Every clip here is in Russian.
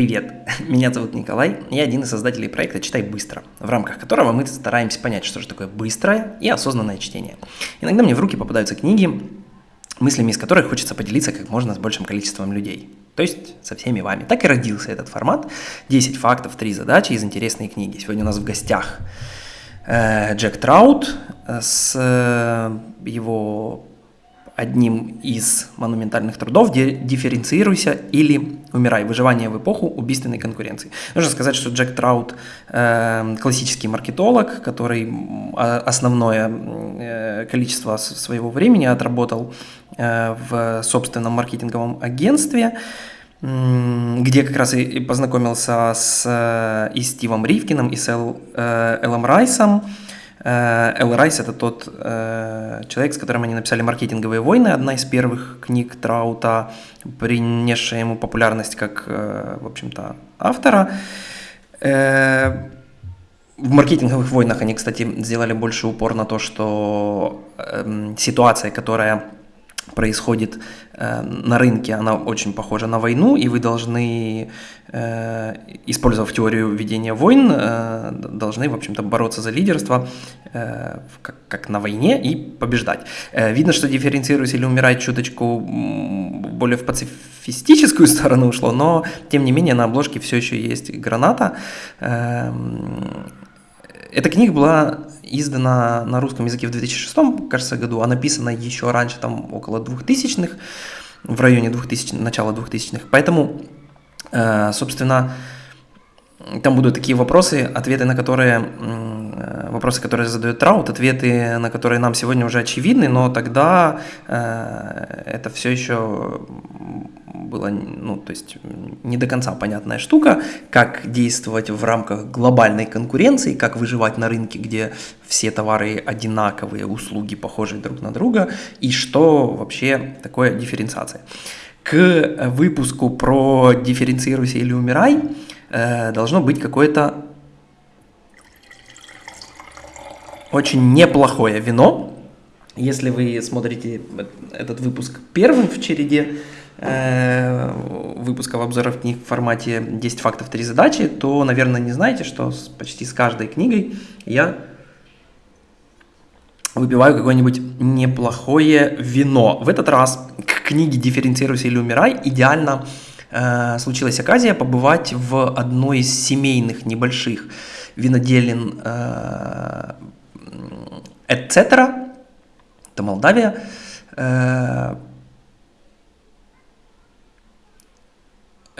Привет, меня зовут Николай, я один из создателей проекта «Читай быстро», в рамках которого мы стараемся понять, что же такое быстрое и осознанное чтение. Иногда мне в руки попадаются книги, мыслями из которых хочется поделиться как можно с большим количеством людей, то есть со всеми вами. Так и родился этот формат «10 фактов, 3 задачи из интересной книги». Сегодня у нас в гостях э, Джек Траут с э, его одним из монументальных трудов «Дифференцируйся или умирай. Выживание в эпоху убийственной конкуренции». Нужно сказать, что Джек Траут э, классический маркетолог, который основное э, количество своего времени отработал э, в собственном маркетинговом агентстве, где как раз и познакомился с э, и Стивом Ривкиным, и с Эл, э, Эллом Райсом, Э, Эл Райс – это тот э, человек, с которым они написали «Маркетинговые войны», одна из первых книг Траута, принесшая ему популярность как, э, в общем-то, автора. Э, в маркетинговых войнах они, кстати, сделали больше упор на то, что э, ситуация, которая происходит э, на рынке, она очень похожа на войну, и вы должны, э, использовав теорию ведения войн, э, должны, в общем-то, бороться за лидерство э, как, как на войне и побеждать. Э, видно, что дифференцируясь или умирать чуточку более в пацифистическую сторону ушло, но, тем не менее, на обложке все еще есть граната. Э, эта книга была издана на русском языке в 2006, кажется, году, а написана еще раньше, там около 2000-х, в районе 2000, начала 2000-х. Поэтому, э, собственно, там будут такие вопросы, ответы на которые, э, вопросы, которые задает Траут, ответы на которые нам сегодня уже очевидны, но тогда э, это все еще было, ну, то есть не до конца понятная штука, как действовать в рамках глобальной конкуренции, как выживать на рынке, где все товары одинаковые, услуги похожи друг на друга, и что вообще такое дифференциация. К выпуску про «Дифференцируйся или умирай» э, должно быть какое-то очень неплохое вино. Если вы смотрите этот выпуск первым в череде, выпусков обзоров книг в формате 10 фактов, 3 задачи, то, наверное, не знаете, что с, почти с каждой книгой я выпиваю какое-нибудь неплохое вино. В этот раз к книге «Дифференцируйся или умирай» идеально э, случилась оказия побывать в одной из семейных небольших виноделин э, «Эцетера», это Молдавия, э,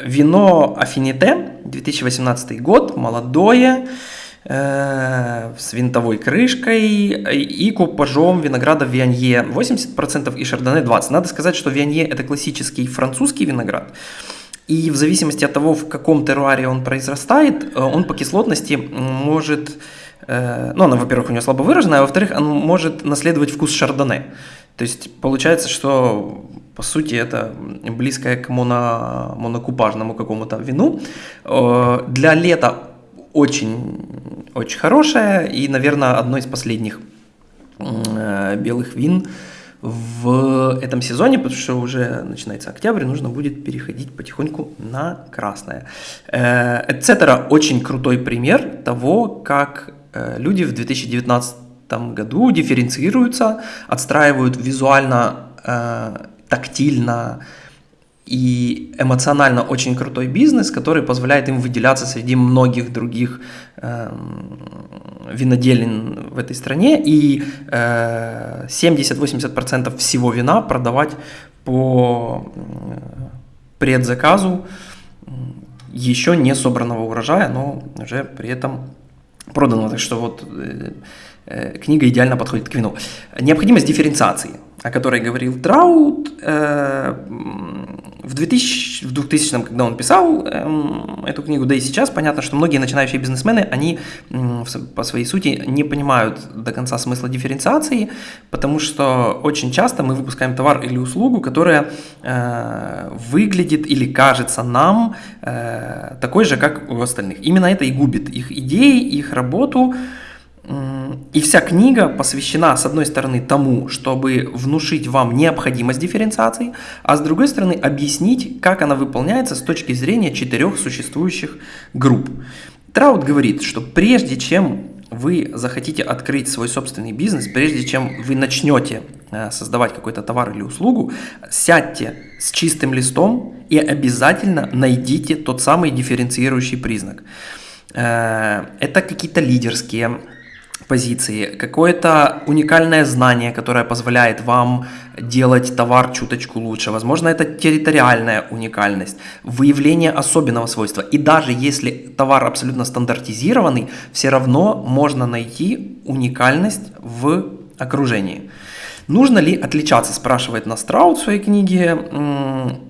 Вино Афините, 2018 год, молодое, э, с винтовой крышкой и купажом винограда Вианье 80% и Шардоне 20%. Надо сказать, что Вианье это классический французский виноград. И в зависимости от того, в каком теруаре он произрастает, э, он по кислотности может, э, ну, она, во-первых, у него слабо выраженная, а во-вторых, он может наследовать вкус шардоне. То есть получается, что по сути это близкое к моно, монокупажному какому-то вину. Э, для лета очень, очень хорошее и, наверное, одно из последних э, белых вин в этом сезоне, потому что уже начинается октябрь, нужно будет переходить потихоньку на красное. Эцетера очень крутой пример того, как э, люди в 2019 году дифференцируются, отстраивают визуально, э, тактильно и эмоционально очень крутой бизнес, который позволяет им выделяться среди многих других э, виноделин в этой стране и э, 70-80% всего вина продавать по э, предзаказу еще не собранного урожая, но уже при этом продано. Так что вот Э, книга идеально подходит к вину. Необходимость дифференциации, о которой говорил Траут, э, в 2000, в 2000 когда он писал эм, эту книгу, да и сейчас понятно, что многие начинающие бизнесмены, они по своей сути не понимают до конца смысла дифференциации, потому что очень часто мы выпускаем товар или услугу, которая э, выглядит или кажется нам такой же, как у остальных. Именно это и губит их идеи, их работу, И вся книга посвящена, с одной стороны, тому, чтобы внушить вам необходимость дифференциации, а с другой стороны, объяснить, как она выполняется с точки зрения четырех существующих групп. Траут говорит, что прежде чем вы захотите открыть свой собственный бизнес, прежде чем вы начнете э, создавать какой-то товар или услугу, сядьте с чистым листом и обязательно найдите тот самый дифференцирующий признак. Э, это какие-то лидерские позиции, какое-то уникальное знание, которое позволяет вам делать товар чуточку лучше. Возможно, это территориальная уникальность, выявление особенного свойства. И даже если товар абсолютно стандартизированный, все равно можно найти уникальность в окружении. Нужно ли отличаться, спрашивает нас Траут в своей книге.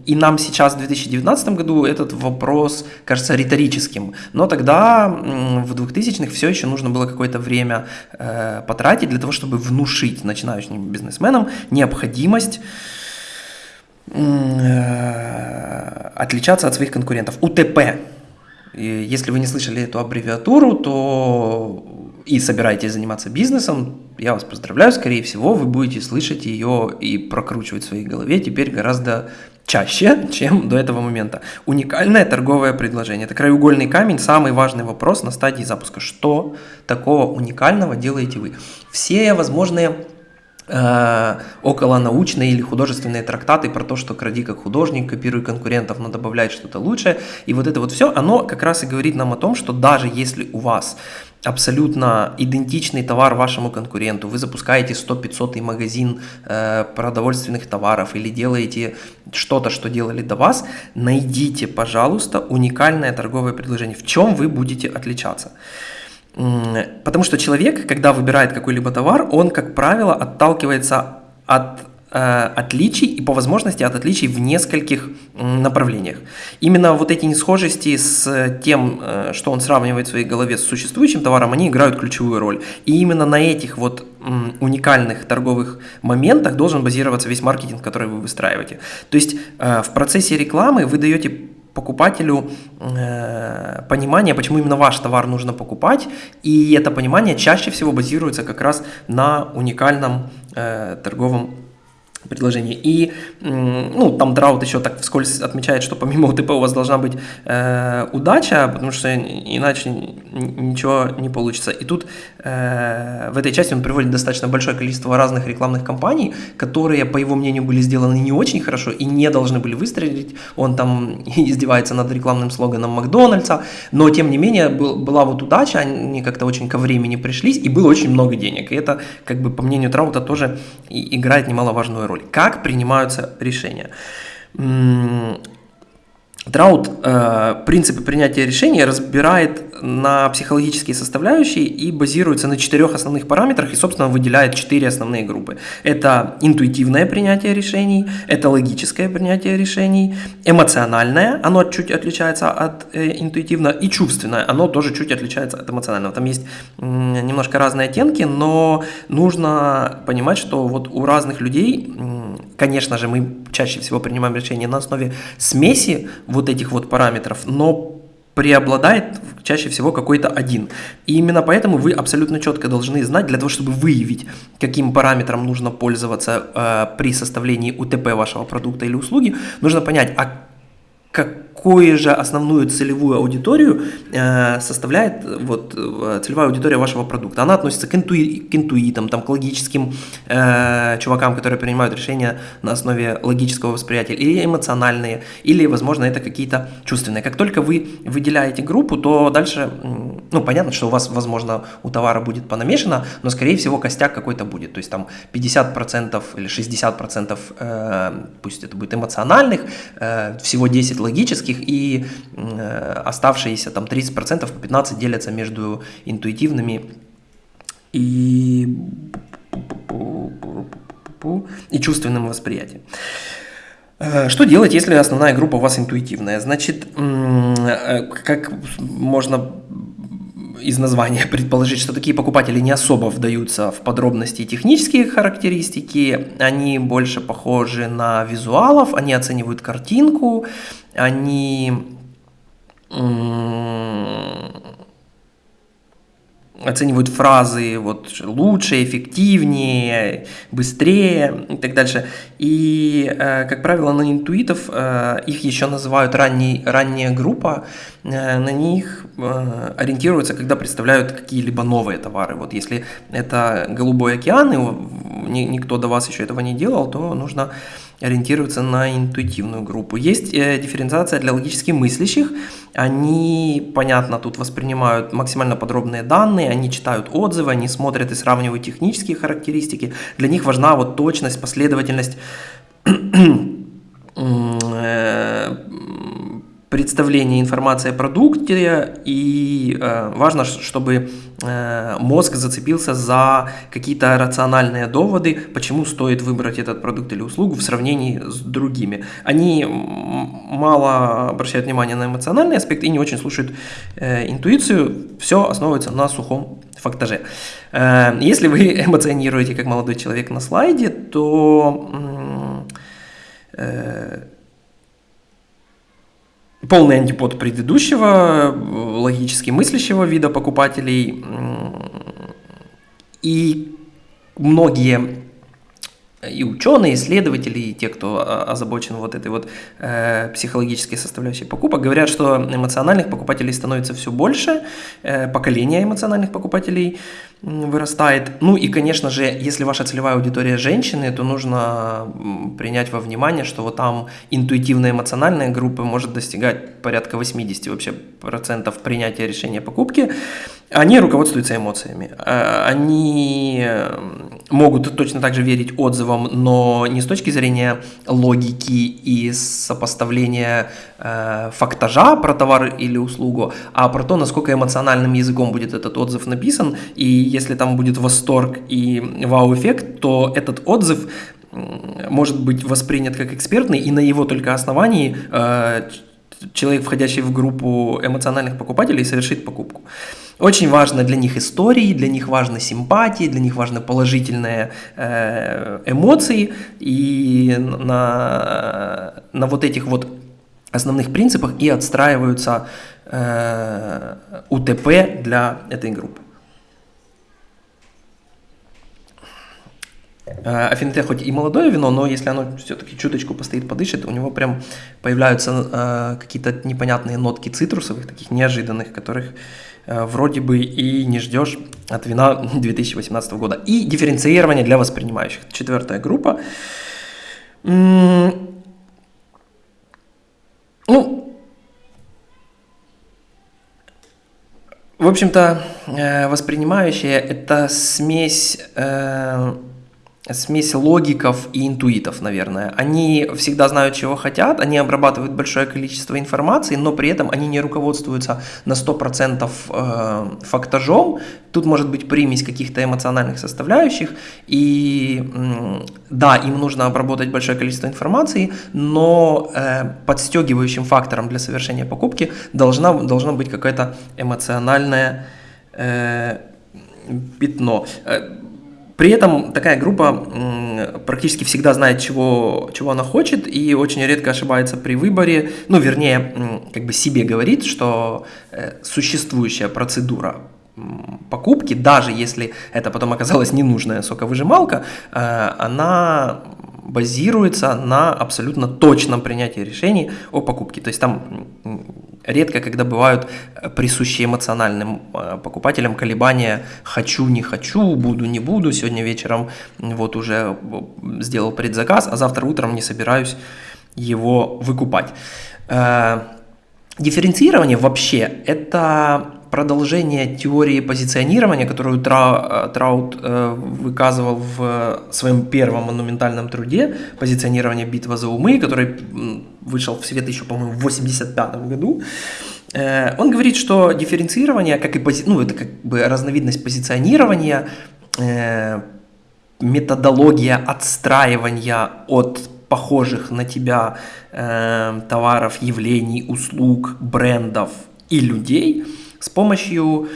И нам сейчас, в 2019 году, этот вопрос кажется риторическим. Но тогда, в 2000-х, все еще нужно было какое-то время э, потратить для того, чтобы внушить начинающим бизнесменам необходимость э, отличаться от своих конкурентов. УТП. И если вы не слышали эту аббревиатуру, то и собираетесь заниматься бизнесом, я вас поздравляю, скорее всего, вы будете слышать ее и прокручивать в своей голове теперь гораздо чаще, чем до этого момента. Уникальное торговое предложение. Это краеугольный камень, самый важный вопрос на стадии запуска. Что такого уникального делаете вы? Все возможные э, околонаучные или художественные трактаты про то, что кради как художник, копируй конкурентов, но добавляй что-то лучшее. И вот это вот все, оно как раз и говорит нам о том, что даже если у вас абсолютно идентичный товар вашему конкуренту, вы запускаете 100-500 магазин э, продовольственных товаров или делаете что-то, что делали до вас, найдите, пожалуйста, уникальное торговое предложение, в чем вы будете отличаться. Потому что человек, когда выбирает какой-либо товар, он, как правило, отталкивается от отличий и по возможности от отличий в нескольких направлениях. Именно вот эти несхожести с тем, э, что он сравнивает в своей голове с существующим товаром, они играют ключевую роль. И именно на этих вот уникальных торговых моментах должен базироваться весь маркетинг, который вы выстраиваете. То есть э, в процессе рекламы вы даете покупателю э, понимание, почему именно ваш товар нужно покупать, и это понимание чаще всего базируется как раз на уникальном э, торговом предложение. И ну, там Драут еще так вскользь отмечает, что помимо УТП у вас должна быть э, удача, потому что иначе ничего не получится. И тут э, в этой части он приводит достаточно большое количество разных рекламных кампаний, которые, по его мнению, были сделаны не очень хорошо и не должны были выстрелить. Он там издевается над рекламным слоганом Макдональдса, но тем не менее был, была вот удача, они как-то очень ко времени пришлись, и было очень много денег. И это, как бы, по мнению Траута, тоже играет немаловажную роль. Как принимаются решения? Траут э, принципы принятия решений разбирает на психологические составляющие и базируется на четырех основных параметрах и, собственно, выделяет четыре основные группы. Это интуитивное принятие решений, это логическое принятие решений, эмоциональное, оно чуть отличается от э, интуитивного, и чувственное, оно тоже чуть отличается от эмоционального. Там есть э, немножко разные оттенки, но нужно понимать, что вот у разных людей, э, конечно же, мы чаще всего принимаем решения на основе смеси вот этих вот параметров, но преобладает чаще всего какой-то один. И именно поэтому вы абсолютно четко должны знать, для того, чтобы выявить, каким параметром нужно пользоваться э, при составлении УТП вашего продукта или услуги, нужно понять, а какую же основную целевую аудиторию э, составляет вот, целевая аудитория вашего продукта. Она относится к, интуи, к интуитам, там, к логическим э, чувакам, которые принимают решения на основе логического восприятия, или эмоциональные, или, возможно, это какие-то чувственные. Как только вы выделяете группу, то дальше, ну, понятно, что у вас, возможно, у товара будет понамешано, но, скорее всего, костяк какой-то будет. То есть там 50% или 60%, э, пусть это будет эмоциональных, э, всего 10 логических и э, оставшиеся там 30% по 15 делятся между интуитивными и, и чувственным восприятием. Э, что делать, если основная группа у вас интуитивная? Значит, э, как можно из названия предположить, что такие покупатели не особо вдаются в подробности технические характеристики, они больше похожи на визуалов, они оценивают картинку, они оценивают фразы вот лучше, эффективнее, быстрее и так дальше. И, э, как правило, на интуитов э, их еще называют ранний, ранняя группа, э, на них ориентируются, когда представляют какие-либо новые товары. Вот если это голубой океан, и никто до вас еще этого не делал, то нужно ориентироваться на интуитивную группу. Есть э, дифференциация для логически мыслящих. Они, понятно, тут воспринимают максимально подробные данные, они читают отзывы, они смотрят и сравнивают технические характеристики. Для них важна вот точность, последовательность э, представление информации о продукте, и э, важно, чтобы э, мозг зацепился за какие-то рациональные доводы, почему стоит выбрать этот продукт или услугу в сравнении с другими. Они мало обращают внимание на эмоциональный аспект и не очень слушают э, интуицию, все основывается на сухом фактаже. Если вы эмоционируете как молодой человек на слайде, то... полный антипод предыдущего, логически мыслящего вида покупателей. И многие и ученые, исследователи, и те, кто озабочен вот этой вот э, психологической составляющей покупок, говорят, что эмоциональных покупателей становится все больше, э, поколение эмоциональных покупателей вырастает. Ну и, конечно же, если ваша целевая аудитория женщины, то нужно принять во внимание, что вот там интуитивная эмоциональная группа может достигать порядка 80 вообще процентов принятия решения покупки. Они руководствуются эмоциями. Э, они могут точно так же верить отзывам, но не с точки зрения логики и сопоставления э, фактажа про товар или услугу, а про то, насколько эмоциональным языком будет этот отзыв написан. И если там будет восторг и вау-эффект, то этот отзыв может быть воспринят как экспертный, и на его только основании э, человек, входящий в группу эмоциональных покупателей, совершит покупку. Очень важно для них истории, для них важны симпатии, для них важны положительные э, эмоции. И на, на вот этих вот основных принципах и отстраиваются э, УТП для этой группы. Афинте хоть и молодое вино, но если оно все-таки чуточку постоит, подышит, у него прям появляются э, какие-то непонятные нотки цитрусовых, таких неожиданных, которых Э, вроде бы и не ждешь от вина 2018 года. И дифференцирование для воспринимающих. Четвертая группа. Ну, в общем-то, э, воспринимающие – это смесь э, смесь логиков и интуитов, наверное. Они всегда знают, чего хотят, они обрабатывают большое количество информации, но при этом они не руководствуются на 100% э, фактажом. Тут может быть примесь каких-то эмоциональных составляющих, и да, им нужно обработать большое количество информации, но э, подстегивающим фактором для совершения покупки должна, должно быть какое-то эмоциональное э, пятно. При этом такая группа практически всегда знает, чего, чего она хочет, и очень редко ошибается при выборе, ну, вернее, как бы себе говорит, что э, существующая процедура покупки, даже если это потом оказалась ненужная соковыжималка, э, она базируется на абсолютно точном принятии решений о покупке. То есть там редко, когда бывают э, присущие эмоциональным э, покупателям колебания «хочу, не хочу, буду, не буду, сегодня вечером вот уже э, сделал предзаказ, а завтра утром не собираюсь его выкупать». Дифференцирование вообще – это продолжение теории позиционирования, которую Траут выказывал в своем первом монументальном труде «Позиционирование битва за умы», который вышел в свет еще, по-моему, в 85 году, э, он говорит, что дифференцирование, как и пози... ну, это как бы разновидность позиционирования, э, методология отстраивания от похожих на тебя э, товаров, явлений, услуг, брендов и людей с помощью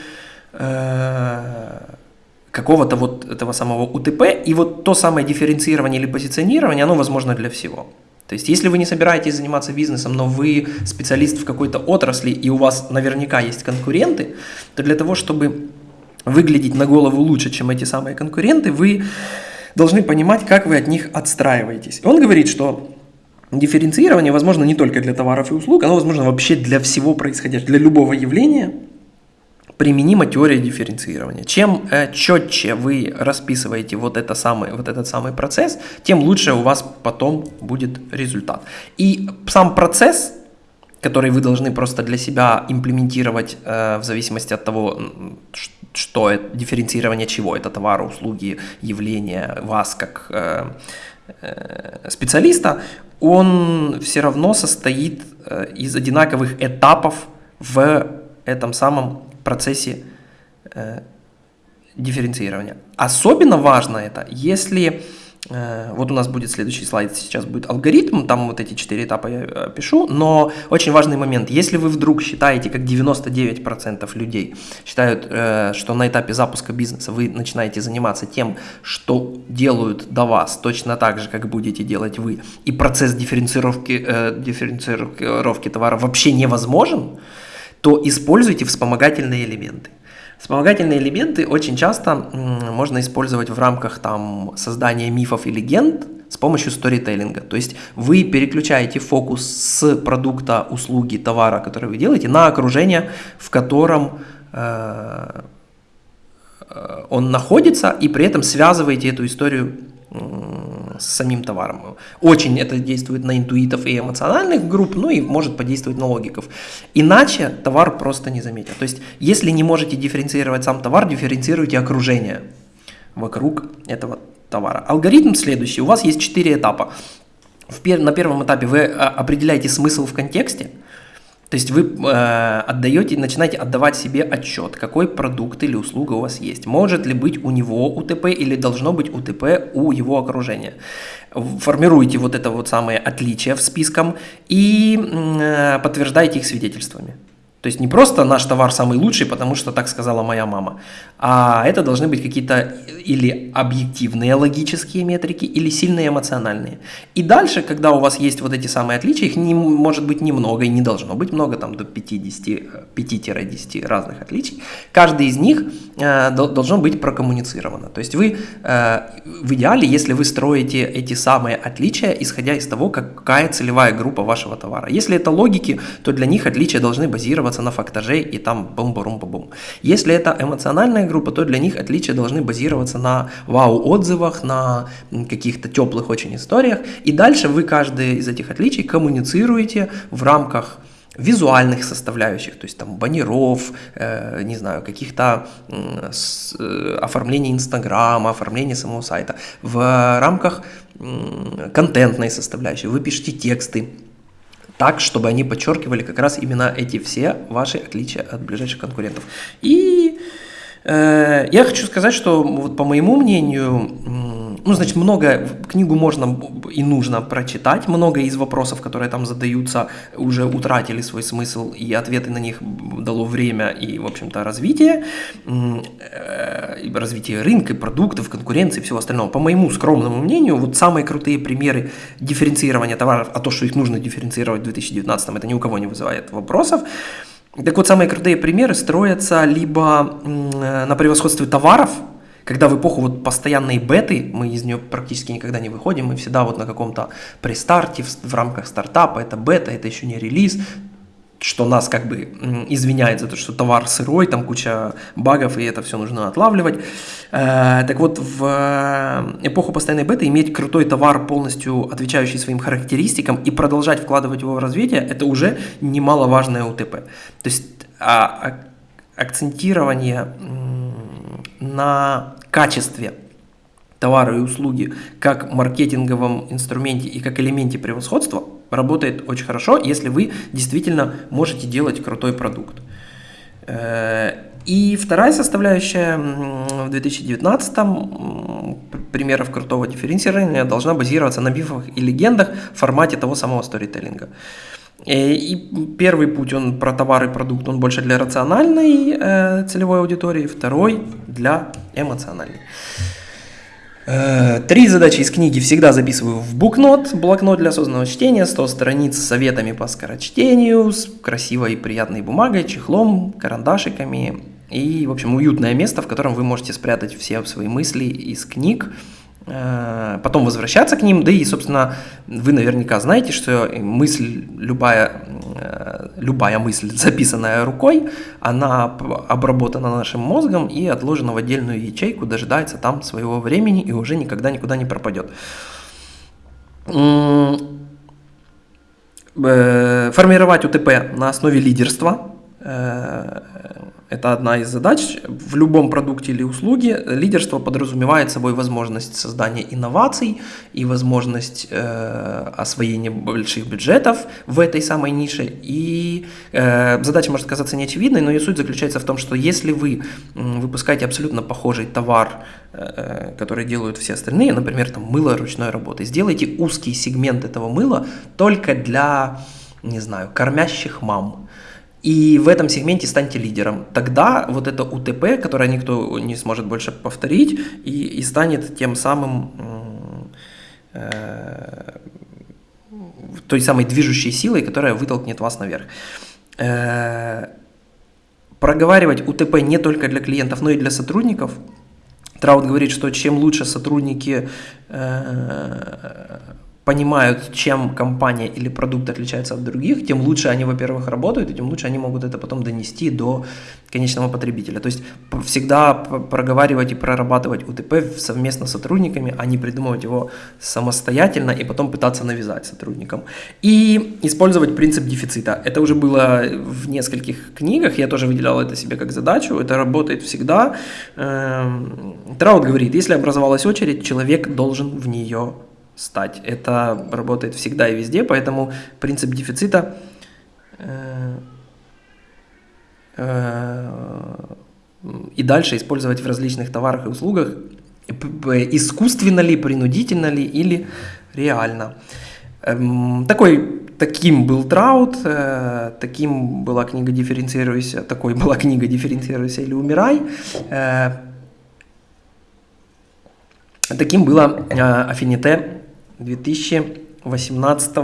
какого-то вот этого самого УТП, и вот то самое дифференцирование или позиционирование, оно возможно для всего. То есть, если вы не собираетесь заниматься бизнесом, но вы специалист в какой-то отрасли, и у вас наверняка есть конкуренты, то для того, чтобы выглядеть на голову лучше, чем эти самые конкуренты, вы должны понимать, как вы от них отстраиваетесь. Он говорит, что дифференцирование возможно не только для товаров и услуг, оно возможно вообще для всего происходящего, для любого явления применима теория дифференцирования. Чем э, четче вы расписываете вот, это самый, вот этот самый процесс, тем лучше у вас потом будет результат. И сам процесс, который вы должны просто для себя имплементировать э, в зависимости от того, что это, дифференцирование чего, это товары, услуги, явления, вас как э, э, специалиста, он все равно состоит э, из одинаковых этапов в этом самом процессе э, дифференцирования. Особенно важно это, если Э, вот у нас будет следующий слайд, сейчас будет алгоритм, там вот эти четыре этапа я э, пишу, но очень важный момент, если вы вдруг считаете, как 99% людей считают, э, что на этапе запуска бизнеса вы начинаете заниматься тем, что делают до вас, точно так же, как будете делать вы, и процесс дифференцировки, дифференцировки товара вообще невозможен, то используйте вспомогательные элементы. Вспомогательные элементы очень часто можно использовать в рамках там, создания мифов и легенд с помощью сторителлинга. То есть вы переключаете фокус с продукта, услуги, товара, который вы делаете, на окружение, в котором э, э он находится, и при этом связываете эту историю с самим товаром. Очень это действует на интуитов и эмоциональных групп, ну и может подействовать на логиков. Иначе товар просто не заметят. То есть, если не можете дифференцировать сам товар, дифференцируйте окружение вокруг этого товара. Алгоритм следующий. У вас есть четыре этапа. На первом этапе вы а, определяете смысл в контексте, то есть вы э, отдаете, начинаете отдавать себе отчет, какой продукт или услуга у вас есть. Может ли быть у него УТП или должно быть УТП у его окружения. Формируете вот это вот самое отличие в списком и э, подтверждаете их свидетельствами. То есть не просто наш товар самый лучший, потому что так сказала моя мама, а это должны быть какие-то или объективные логические метрики, или сильные эмоциональные. И дальше, когда у вас есть вот эти самые отличия, их не, может быть немного и не должно быть много, там до 50, 5-10 разных отличий, каждый из них э, должно быть прокоммуницировано. То есть вы э, в идеале, если вы строите эти самые отличия, исходя из того, какая целевая группа вашего товара. Если это логики, то для них отличия должны базироваться на фактаже и там бум-барум-бум. Если это эмоциональная группа, то для них отличия должны базироваться на вау-отзывах, на каких-то теплых очень историях. И дальше вы каждое из этих отличий коммуницируете в рамках визуальных составляющих, то есть там баннеров, э, не знаю, каких-то э, э, оформления Инстаграма, оформления самого сайта, в рамках э, контентной составляющей. Вы пишете тексты, так, чтобы они подчеркивали как раз именно эти все ваши отличия от ближайших конкурентов. И э, я хочу сказать, что вот по моему мнению, ну, значит, много, книгу можно и нужно прочитать, много из вопросов, которые там задаются, уже утратили свой смысл, и ответы на них дало время и, в общем-то, развитие, э, развитие рынка, продуктов, конкуренции и всего остального. По моему скромному мнению, вот самые крутые примеры дифференцирования товаров, а то, что их нужно дифференцировать в 2019, это ни у кого не вызывает вопросов, так вот, самые крутые примеры строятся либо на превосходстве товаров, когда в эпоху вот постоянной беты, мы из нее практически никогда не выходим, мы всегда вот на каком-то престарте, в, в рамках стартапа, это бета, это еще не релиз, что нас как бы извиняет за то, что товар сырой, там куча багов, и это все нужно отлавливать. Э, так вот, в эпоху постоянной беты иметь крутой товар, полностью отвечающий своим характеристикам, и продолжать вкладывать его в развитие, это уже немаловажное УТП. То есть а, акцентирование на качестве товара и услуги как маркетинговом инструменте и как элементе превосходства работает очень хорошо, если вы действительно можете делать крутой продукт. Э, и вторая составляющая в 2019 примеров крутого дифференцирования должна базироваться на мифах и легендах в формате того самого сторителлинга. Э, и первый путь, он про товар и продукт, он больше для рациональной э, целевой аудитории, второй для эмоциональной. Э, три задачи из книги всегда записываю в букнот, блокнот для осознанного чтения, 100 страниц с советами по скорочтению, с красивой и приятной бумагой, чехлом, карандашиками, и, в общем, уютное место, в котором вы можете спрятать все свои мысли из книг, потом возвращаться к ним, да и, собственно, вы наверняка знаете, что мысль, любая, э, любая мысль, записанная рукой, она обработана нашим мозгом и отложена в отдельную ячейку, дожидается там своего времени и уже никогда никуда не пропадет. Э, формировать УТП на основе лидерства это одна из задач. В любом продукте или услуге лидерство подразумевает собой возможность создания инноваций и возможность э, освоения больших бюджетов в этой самой нише. И э, задача может казаться неочевидной, но ее суть заключается в том, что если вы выпускаете абсолютно похожий товар, э, который делают все остальные, например, там мыло ручной работы, сделайте узкий сегмент этого мыла только для, не знаю, кормящих мам и в этом сегменте станьте лидером. Тогда вот это УТП, которое никто не сможет больше повторить, и, и станет тем самым э, той самой движущей силой, которая вытолкнет вас наверх. Э, проговаривать УТП не только для клиентов, но и для сотрудников. Траут говорит, что чем лучше сотрудники э, понимают, чем компания или продукт отличается от других, тем лучше они, во-первых, работают, и тем лучше они могут это потом донести до конечного потребителя. То есть всегда проговаривать и прорабатывать УТП совместно с сотрудниками, а не придумывать его самостоятельно и потом пытаться навязать сотрудникам. И использовать принцип дефицита. Это уже было в нескольких книгах, я тоже выделял это себе как задачу, это работает всегда. Эм, Траут говорит, если образовалась очередь, человек должен в нее стать. Это работает всегда и везде, поэтому принцип дефицита э, э, и дальше использовать в различных товарах и услугах, искусственно ли, принудительно ли или реально. Эм, такой, таким был Траут, э, таким была книга «Дифференцируйся», такой была книга «Дифференцируйся или умирай». Таким было афините 2018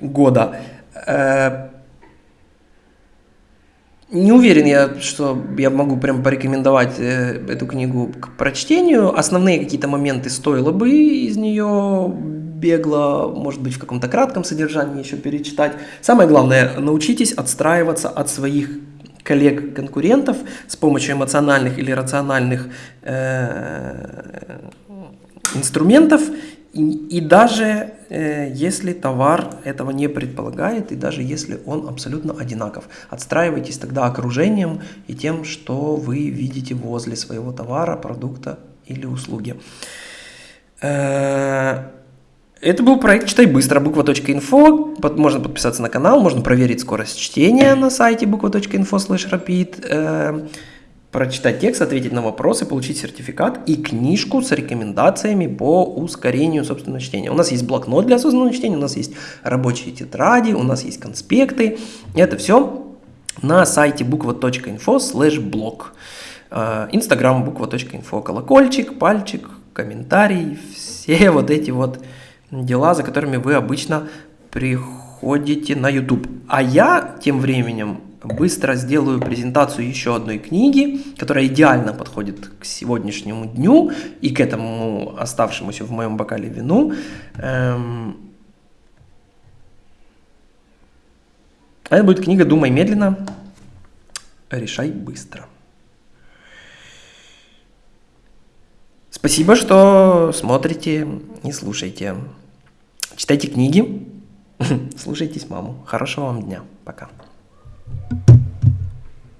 года. Э, не уверен я, что я могу прям порекомендовать э, эту книгу к прочтению. Основные какие-то моменты стоило бы из нее бегло, может быть, в каком-то кратком содержании еще перечитать. Самое главное, научитесь отстраиваться от своих коллег-конкурентов с помощью эмоциональных или рациональных э, инструментов и, даже э, если товар этого не предполагает, и даже если он абсолютно одинаков, отстраивайтесь тогда окружением и тем, что вы видите возле своего товара, продукта или услуги. Э, это был проект «Читай быстро» буква.инфо. Можно подписаться на канал, можно проверить скорость чтения на сайте буква.инфо слэш прочитать текст, ответить на вопросы, получить сертификат и книжку с рекомендациями по ускорению собственного чтения. У нас есть блокнот для осознанного чтения, у нас есть рабочие тетради, у нас есть конспекты. Это все на сайте буква.инфо слэш блог. Э, Инстаграм буква.инфо, колокольчик, пальчик, комментарий, все вот эти вот дела, за которыми вы обычно приходите на YouTube. А я тем временем быстро сделаю презентацию еще одной книги, которая идеально подходит к сегодняшнему дню и к этому оставшемуся в моем бокале вину. Эм... Это будет книга «Думай медленно, решай быстро». Спасибо, что смотрите и слушаете. Читайте книги, слушайтесь маму. Хорошего вам дня. Пока. you.